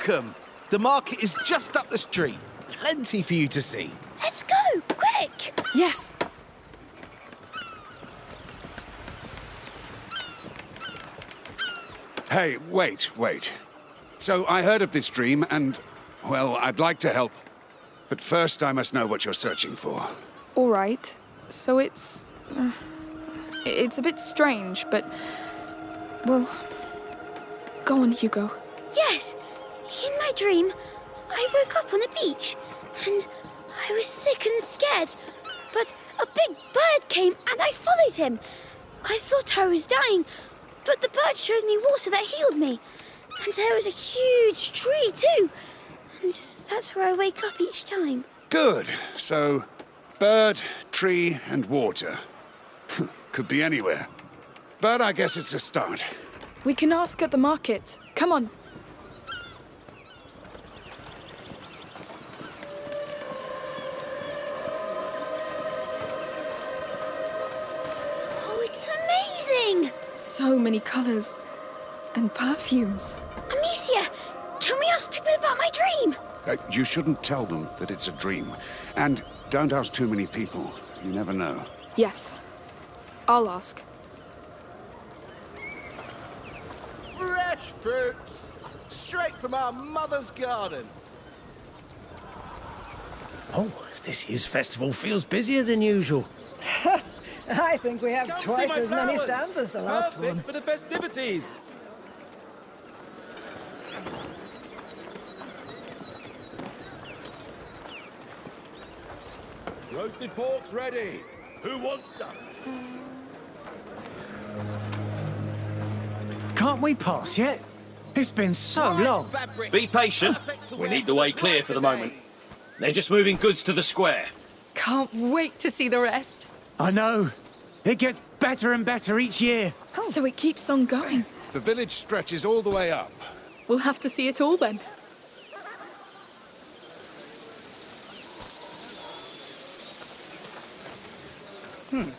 Welcome! The market is just up the street. Plenty for you to see. Let's go, quick! Yes. Hey, wait, wait. So I heard of this dream, and, well, I'd like to help. But first, I must know what you're searching for. All right. So it's. Uh, it's a bit strange, but. Well. Go on, Hugo. Yes, in my dream, I woke up on a beach and I was sick and scared. But a big bird came and I followed him. I thought I was dying, but the bird showed me water that healed me. And there was a huge tree too. And that's where I wake up each time. Good. So, bird, tree, and water. Could be anywhere. But I guess it's a start. We can ask at the market. Come on. So many colors. And perfumes. Amicia, can we ask people about my dream? Uh, you shouldn't tell them that it's a dream. And don't ask too many people. You never know. Yes. I'll ask. Fresh fruits! Straight from our mother's garden. Oh, this year's festival feels busier than usual. I think we have Come twice as many flowers. stands as the last Perfect one. for the festivities. Roasted pork's ready. Who wants some? Can't we pass yet? It's been so long. Be patient. We need the way clear for the moment. They're just moving goods to the square. Can't wait to see the rest. I know. It gets better and better each year. Oh. So it keeps on going. The village stretches all the way up. We'll have to see it all then. Oh,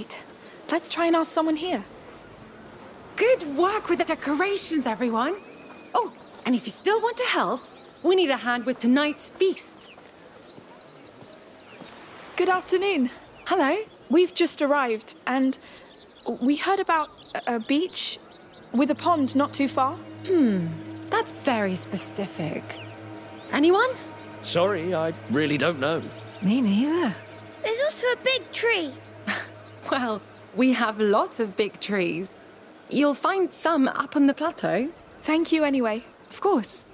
right. Let's try and ask someone here. Good work with the decorations, everyone. Oh, and if you still want to help, we need a hand with tonight's feast. Good afternoon. Hello? We've just arrived, and we heard about a, a beach with a pond not too far. Hmm. That's very specific. Anyone? Sorry, I really don't know. Me neither. there's also a big tree. Well, we have lots of big trees. You'll find some up on the plateau. Thank you anyway. Of course.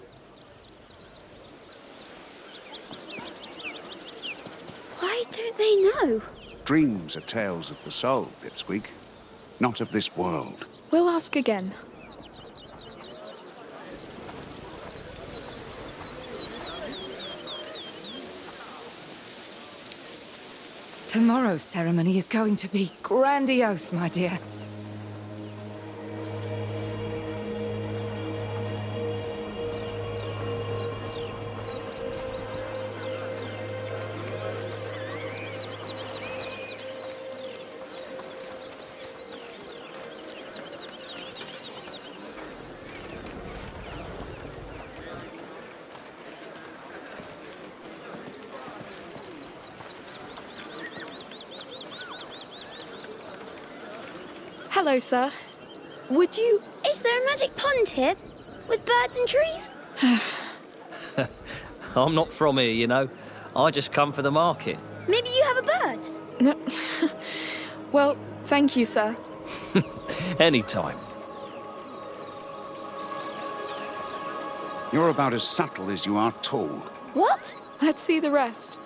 Why don't they know? Dreams are tales of the soul, Pipsqueak. Not of this world. We'll ask again. Tomorrow's ceremony is going to be grandiose, my dear. Hello, sir. Would you. Is there a magic pond here? With birds and trees? I'm not from here, you know. I just come for the market. Maybe you have a bird? No. well, thank you, sir. Anytime. You're about as subtle as you are tall. What? Let's see the rest.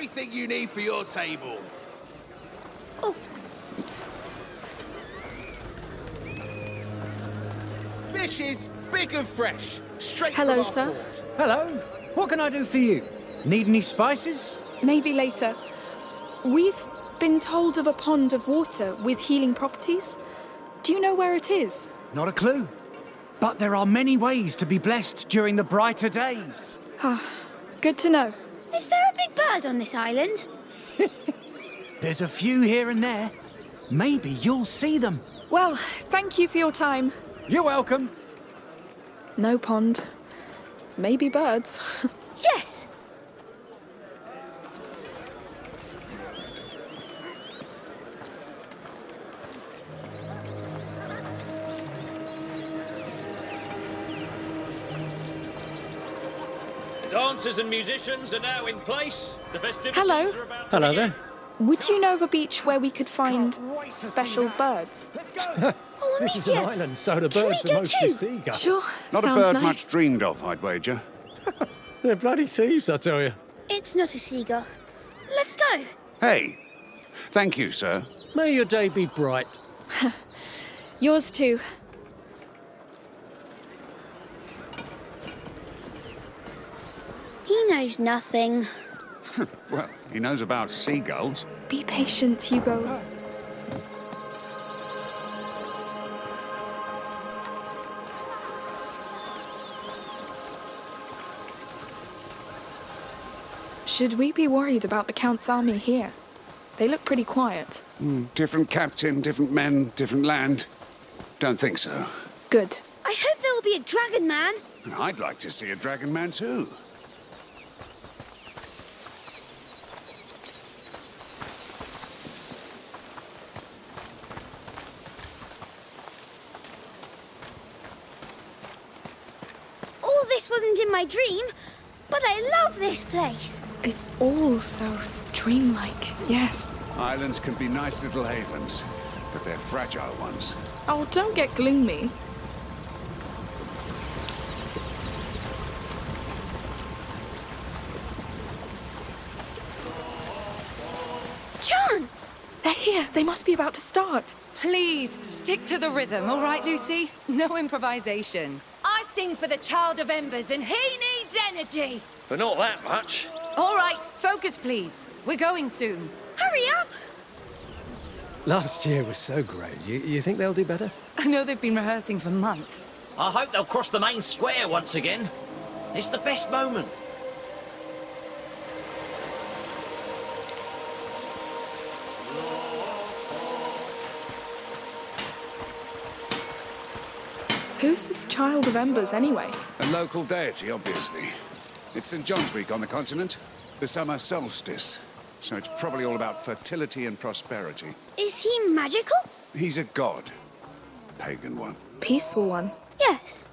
everything you need for your table. Fishes, big and fresh. Straight Hello, from our sir. port. Hello. What can I do for you? Need any spices? Maybe later. We've been told of a pond of water with healing properties. Do you know where it is? Not a clue. But there are many ways to be blessed during the brighter days. Ah, Good to know. Is there a big bird on this island? There's a few here and there. Maybe you'll see them. Well, thank you for your time. You're welcome. No pond. Maybe birds. Yes. Dancers and musicians are now in place. The festivities Hello. are about to Hello begin. there. Would you know of a beach where we could find special birds? Oh, This is an island, so the birds are mostly too? seagulls. Sure. Not Sounds a bird nice. much dreamed of, I'd wager. They're bloody thieves, I tell you. it's not a seagull. Let's go. Hey, thank you, sir. May your day be bright. Yours too. He knows nothing. Well, he knows about seagulls. Be patient, Hugo. Should we be worried about the Count's army here? They look pretty quiet. Hmm, different captain, different men, different land. Don't think so. Good. I hope there will be a dragon man. I'd like to see a dragon man too. All this wasn't in my dream, but I love this place. It's all so dreamlike. Yes. Islands can be nice little havens, but they're fragile ones. Oh, don't get gloomy. Chance! They're here. They must be about to start. Please stick to the rhythm, all right, Lucy? No improvisation. I sing for the Child of Embers, and he needs energy. But not that much. All right, focus, please. We're going soon. Hurry up! Last year was so great. You, you think they'll do better? I know they've been rehearsing for months. I hope they'll cross the main square once again. It's the best moment. Who's this child of embers, anyway? A local deity, obviously. It's St. John's Week on the continent, the summer solstice. So it's probably all about fertility and prosperity. Is he magical? He's a god. Pagan one. Peaceful one. Yes.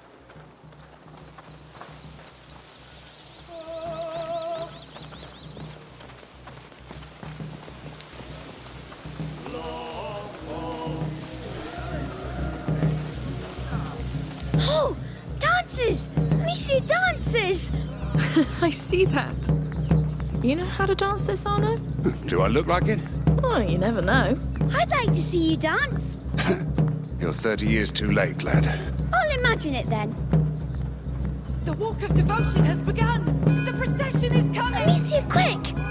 Dances! I see that. You know how to dance this, Arnaud? Do I look like it? Oh, you never know. I'd like to see you dance. You're 30 years too late, lad. I'll imagine it then. The walk of devotion has begun. The procession is coming. Amicia, quick!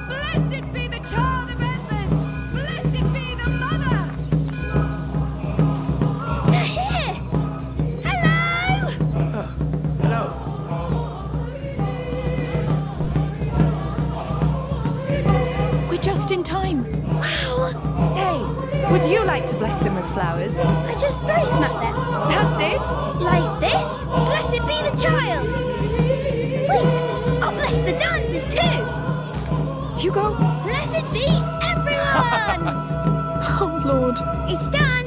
Would you like to bless them with flowers? I just throw smack them. That's it? Like this? Blessed be the child! Wait! I'll bless the dancers too! Hugo. Blessed be everyone! Oh, Lord. it's done!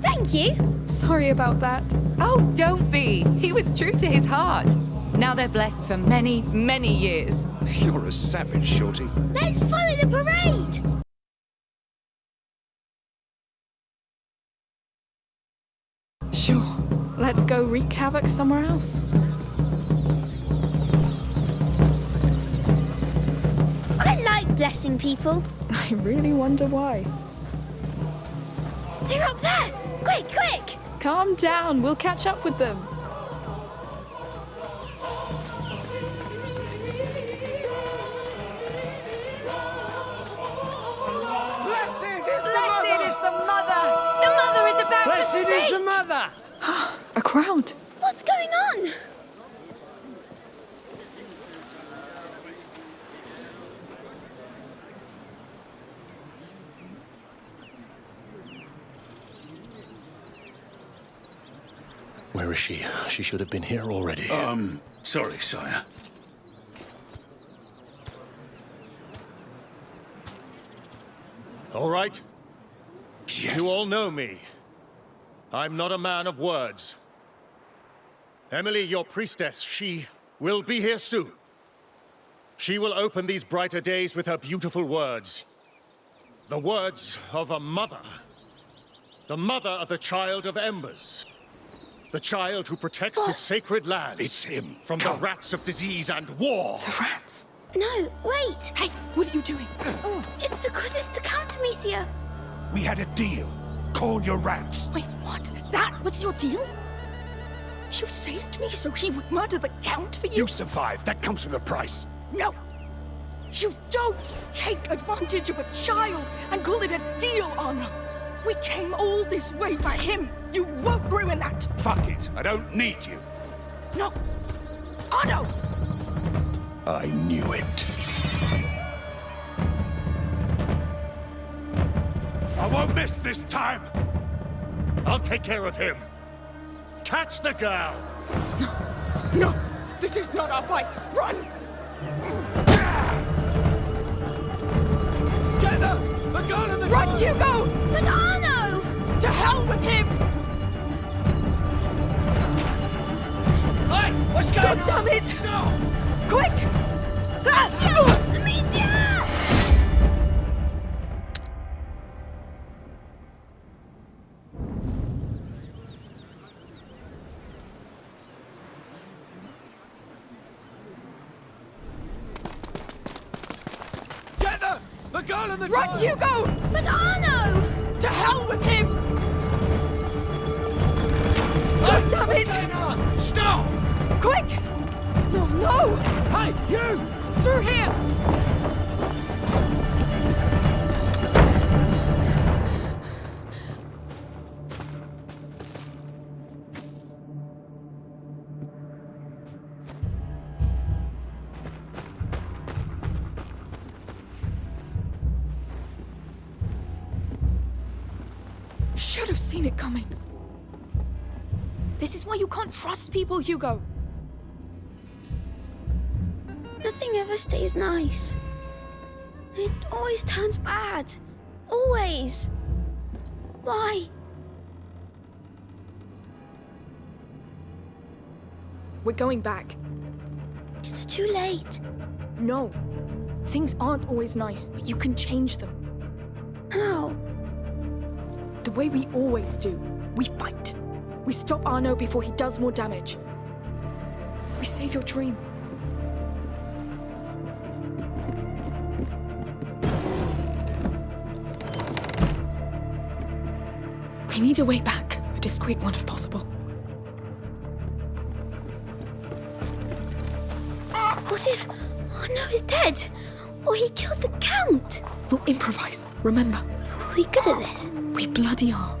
Thank you! Sorry about that. Oh, don't be. He was true to his heart. Now they're blessed for many, many years. You're a savage, Shorty. Let's follow the parade! Go wreak havoc somewhere else. I like blessing people. I really wonder why. They're up there! Quick, quick! Calm down, we'll catch up with them. Blessed is the Blessed is the mother! The mother is about Blessed to is the mother! A crowd. What's going on? Where is she? She should have been here already. Um, sorry, sire. All right? Yes. You all know me. I'm not a man of words. Emilie, your priestess, she will be here soon. She will open these brighter days with her beautiful words. The words of a mother. The mother of the child of embers. The child who protects his sacred lands. It's him. From the rats of disease and war. The rats. No, wait! Hey, what are you doing? Oh. It's because it's the Count Amicia. We had a deal. Call your rats. Wait, what? That was your deal? You saved me so he would murder the Count for you? You survived. That comes with a price. No! You don't take advantage of a child and call it a deal, Anna! We came all this way for him! You won't ruin that! Fuck it. I don't need you. No! Otto! I knew it. I won't miss this time. I'll take care of him. Catch the girl! No! No! This is not our fight! Run! Get them! The gun and the Run, Hugo! But Arnaud! To hell with him! Hey! What's going God on? damn it! Quick! Amicia! Hugo! But Arnaud! To hell with him! Oh, God damn it! Stop! Quick! No, no! Hey, you! Through here! Seen it coming. This is why you can't trust people, Hugo. Nothing ever stays nice. It always turns bad. Always. Why? We're going back. It's too late. No. Things aren't always nice, but you can change them. How? The way we always do. We fight. We stop Arnaud before he does more damage. We save your dream. We need a way back, a discreet one if possible. What if Arnaud is dead? Or he killed the Count? We'll improvise, remember? Are we good at this? We bloody are.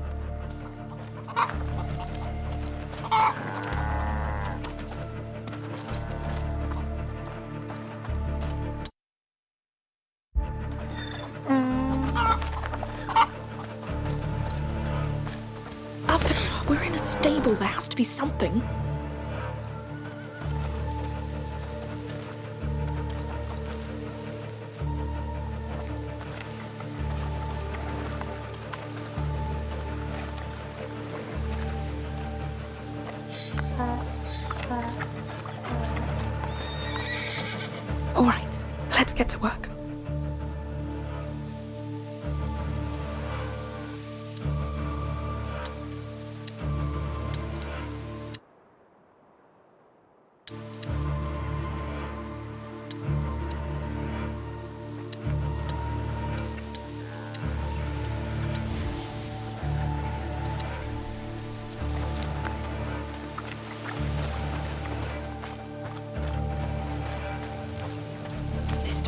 Alfred, we're in a stable. There has to be something.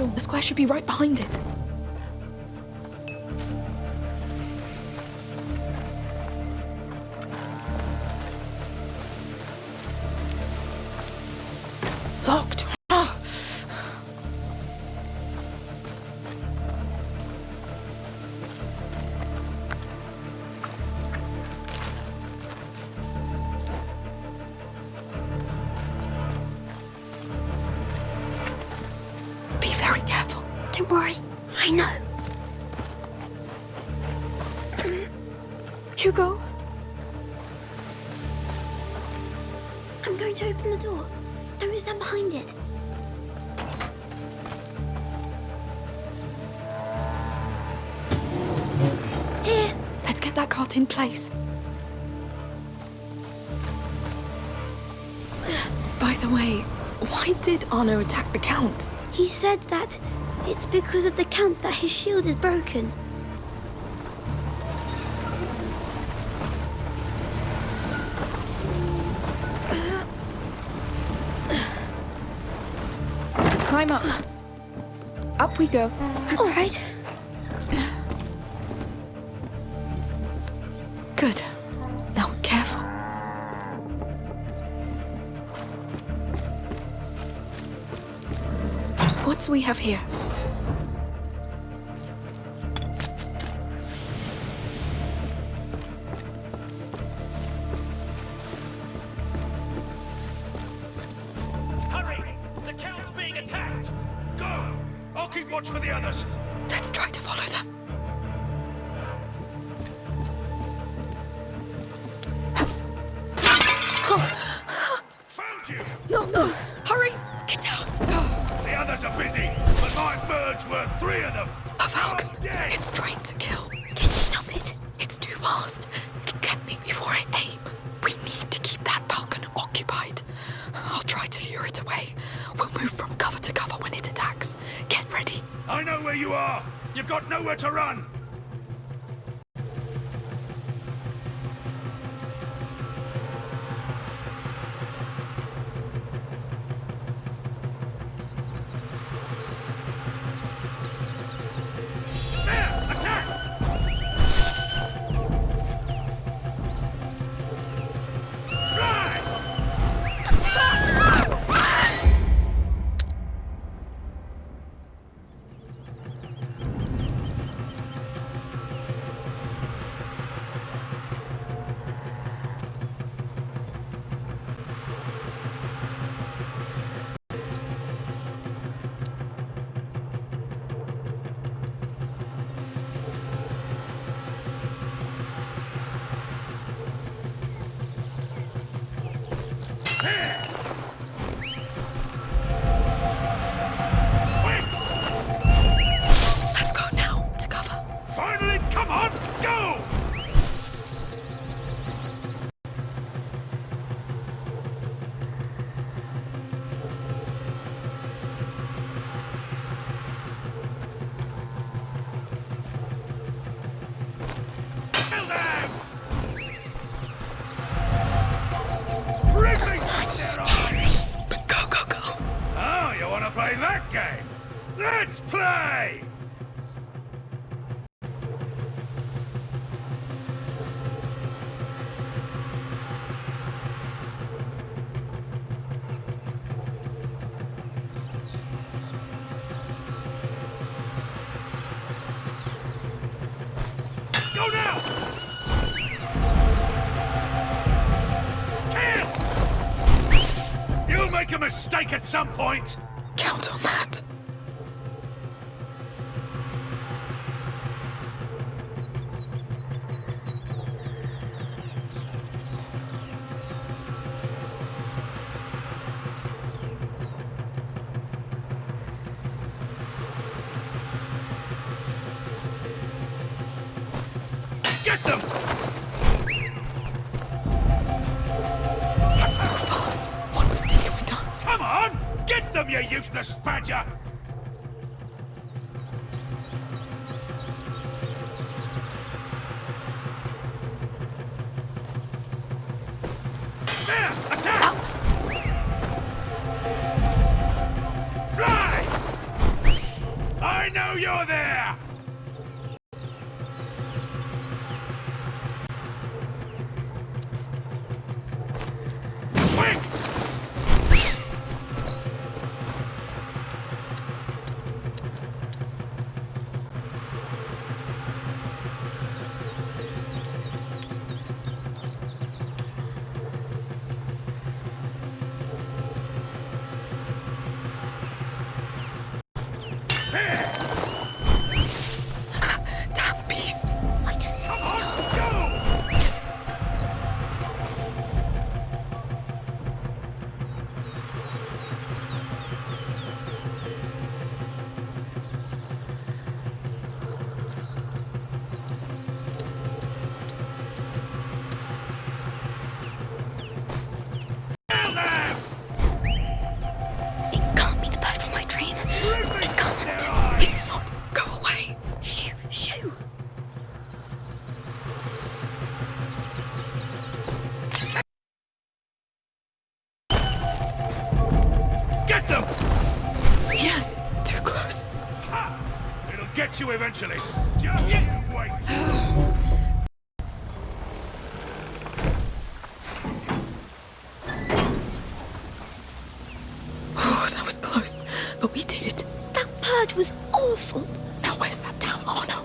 Crystal. The square should be right behind it. Hugo, I'm going to open the door. Don't stand behind it. Here. let's get that cart in place. By the way, why did Arnaud attack the Count? He said that it's because of the Count that his shield is broken. Climb up. Up we go. All right. Good. Now, careful. What do we have here? Watch for the others. Nowhere to run. That game? Let's play! Make a mistake at some point! Get them, you useless badger! Eventually. Just you wait. Oh, that was close. But we did it. That bird was awful. Now where's that damn Arnaud?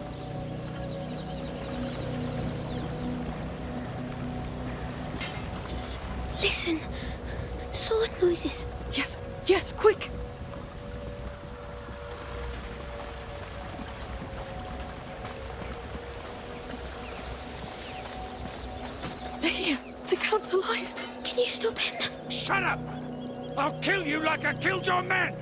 Listen. Sword noises. Yes, yes, quick. Count's alive. Can you stop him? Shut up! I'll kill you like I killed your men!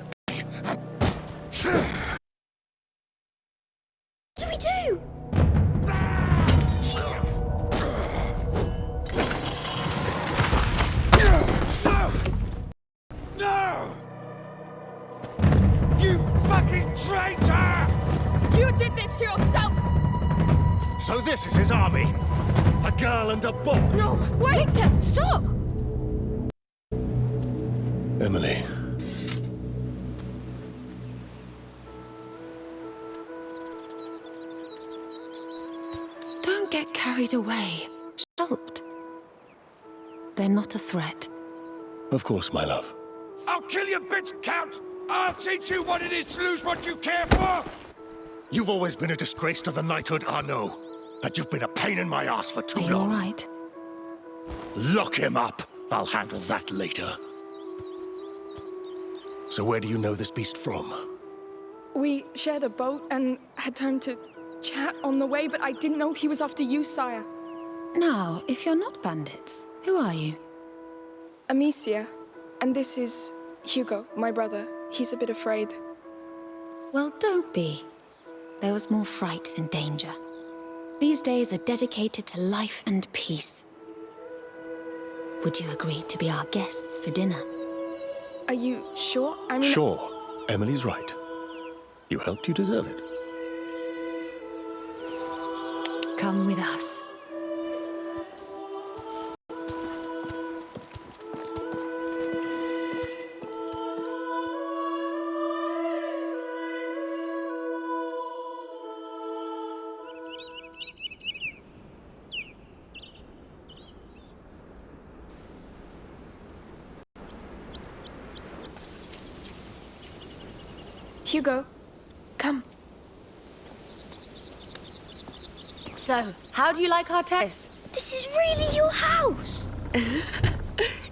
Not a threat. Of course, my love. I'll kill you, bitch, Count! I'll teach you what it is to lose what you care for! You've always been a disgrace to the knighthood, Arnaud. And you've been a pain in my ass for too Are you long. all right? Lock him up. I'll handle that later. So where do you know this beast from? We shared a boat and had time to chat on the way, but I didn't know he was after you, sire. Now, if you're not bandits, who are you? Amicia. And this is Hugo, my brother. He's a bit afraid. Well, don't be. There was more fright than danger. These days are dedicated to life and peace. Would you agree to be our guests for dinner? Are you sure? I'm Sure. Emilie's right. You helped, you deserve it. Come with us. Hugo, come. So, how do you like our terrace? This is really your house.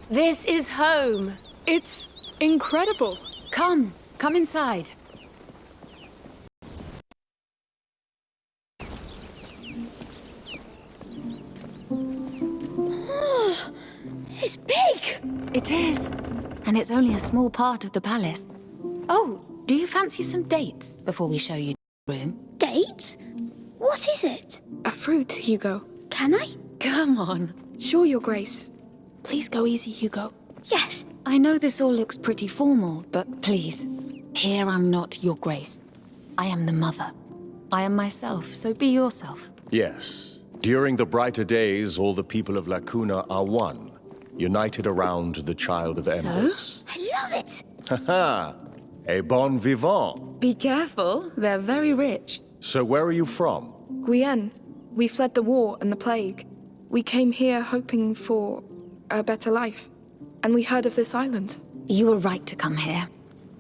This is home. It's incredible. Come, come inside. It's big. It is. And it's only a small part of the palace. Oh, do you fancy some dates before we show you the room? Dates? What is it? A fruit, Hugo. Can I? Come on. Sure, Your Grace. Please go easy, Hugo. Yes. I know this all looks pretty formal, but please, here I'm not your grace. I am the mother. I am myself, so be yourself. Yes. During the brighter days, all the people of La Cuna are one, united around the child of So? I love it. Ha ha! A bon vivant. Be careful, they're very rich. So where are you from? Guyenne. We fled the war and the plague. We came here hoping for a better life. And we heard of this island. You were right to come here.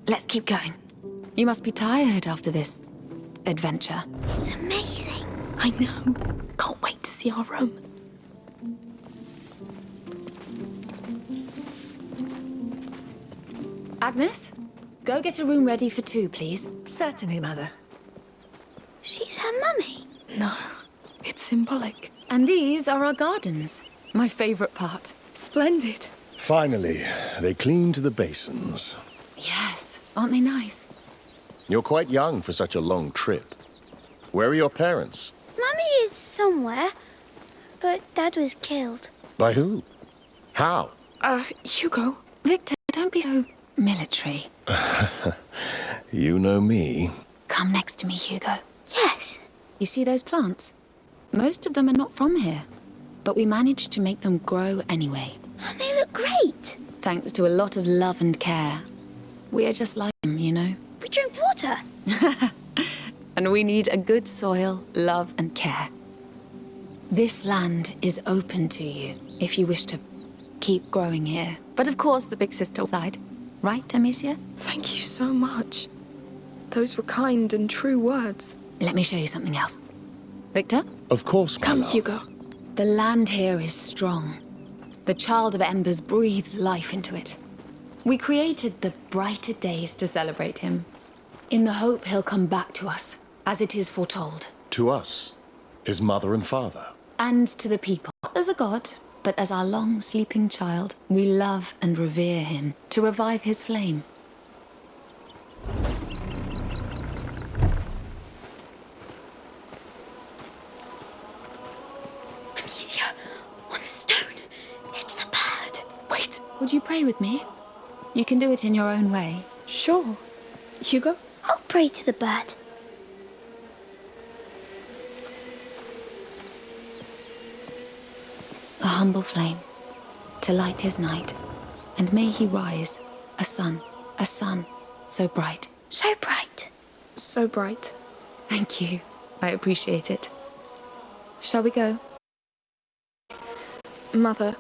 Let's keep going. You must be tired after this adventure. It's amazing. I know. Can't wait to see our room. Agnes, go get a room ready for two, please. Certainly, Mother. She's her mummy. No, it's symbolic. And these are our gardens. My favorite part. Splendid. Finally, they cleaned to the basins. Yes, aren't they nice? You're quite young for such a long trip. Where are your parents? Mummy is somewhere, but Dad was killed. By who? How? Uh, Hugo. Victor, don't be so military. You know me. Come next to me, Hugo. Yes. You see those plants? Most of them are not from here, but we managed to make them grow anyway. And they look great. Thanks to a lot of love and care. We are just like them, you know? We drink water. And we need a good soil, love, and care. This land is open to you if you wish to keep growing here. But of course, the big sister side. Right, Amicia? Thank you so much. Those were kind and true words. Let me show you something else. Victor? Of course, my Come, love. Hugo. The land here is strong. The Child of Embers breathes life into it. We created the brighter days to celebrate him, in the hope he'll come back to us, as it is foretold. To us, his mother and father. And to the people. As a god, but as our long sleeping child, we love and revere him to revive his flame. Amicia, on the stone. It's the bird. Wait, would you pray with me? You can do it in your own way. Sure. Hugo? I'll pray to the bird. A humble flame, to light his night. And may he rise, a sun, a sun, so bright. So bright. So bright. Thank you. I appreciate it. Shall we go? Mother.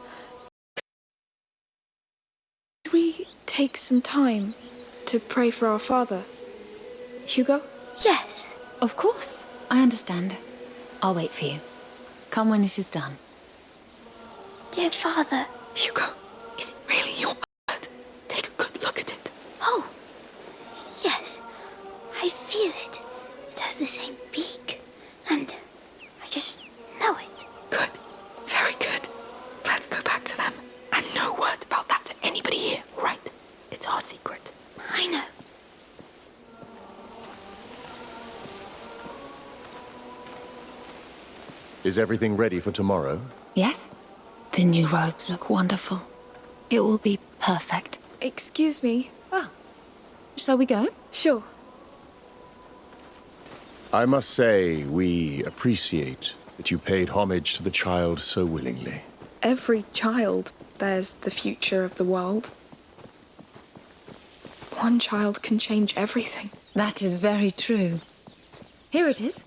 Could we take some time to pray for our father? Hugo? Yes. Of course. I understand. I'll wait for you. Come when it is done. Dear Father. Hugo, is it really your bird? Take a good look at it. Oh. Yes. I feel it. It has the same beak. And I just know it. Good. Very good. Let's go back to them. And no word about that to anybody here, right? It's our secret. I know. Is everything ready for tomorrow? Yes? The new robes look wonderful. It will be perfect. Excuse me. Ah. Shall we go? Sure. I must say, we appreciate that you paid homage to the child so willingly. Every child bears the future of the world. One child can change everything. That is very true. Here it is.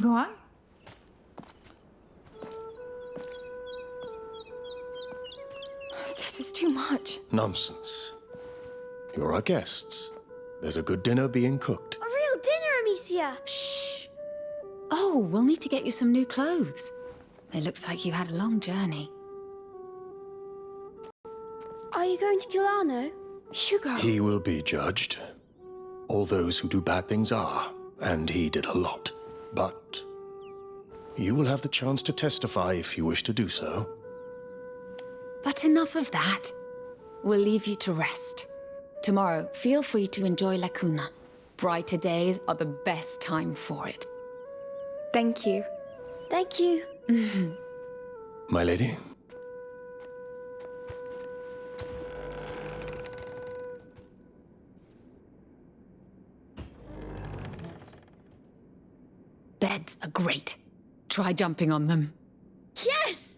Go on. Too much. Nonsense. You're our guests. There's a good dinner being cooked. A real dinner, Amicia. Shh. Oh, we'll need to get you some new clothes. It looks like you had a long journey. Are you going to kill Arnaud? Hugo. He will be judged. All those who do bad things are, and he did a lot. But you will have the chance to testify if you wish to do so. But enough of that. We'll leave you to rest. Tomorrow, feel free to enjoy La Cuna. Brighter days are the best time for it. Thank you. Thank you. My lady? Beds are great. Try jumping on them. Yes!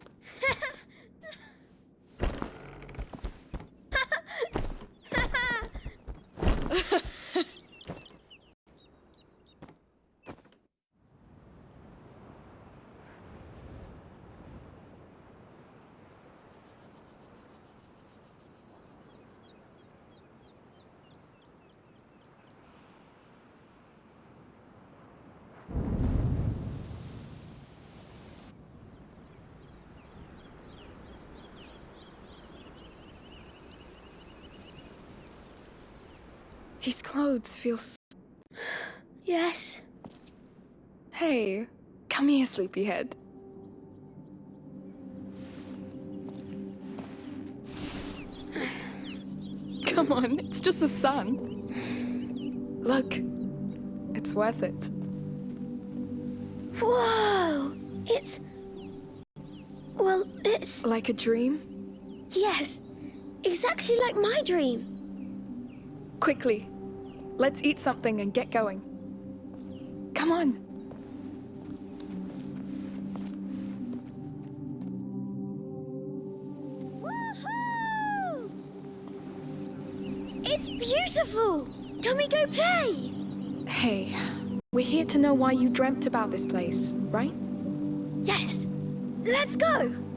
These clothes feel s Yes. Hey, come here, sleepyhead. Come on, it's just the sun. Look, it's worth it. Whoa! It's. Well, it's. Like a dream? Yes, exactly like my dream. Quickly, let's eat something and get going. Come on. It's beautiful! Can we go play? Hey, we're here to know why you dreamt about this place, right? Yes. Let's go!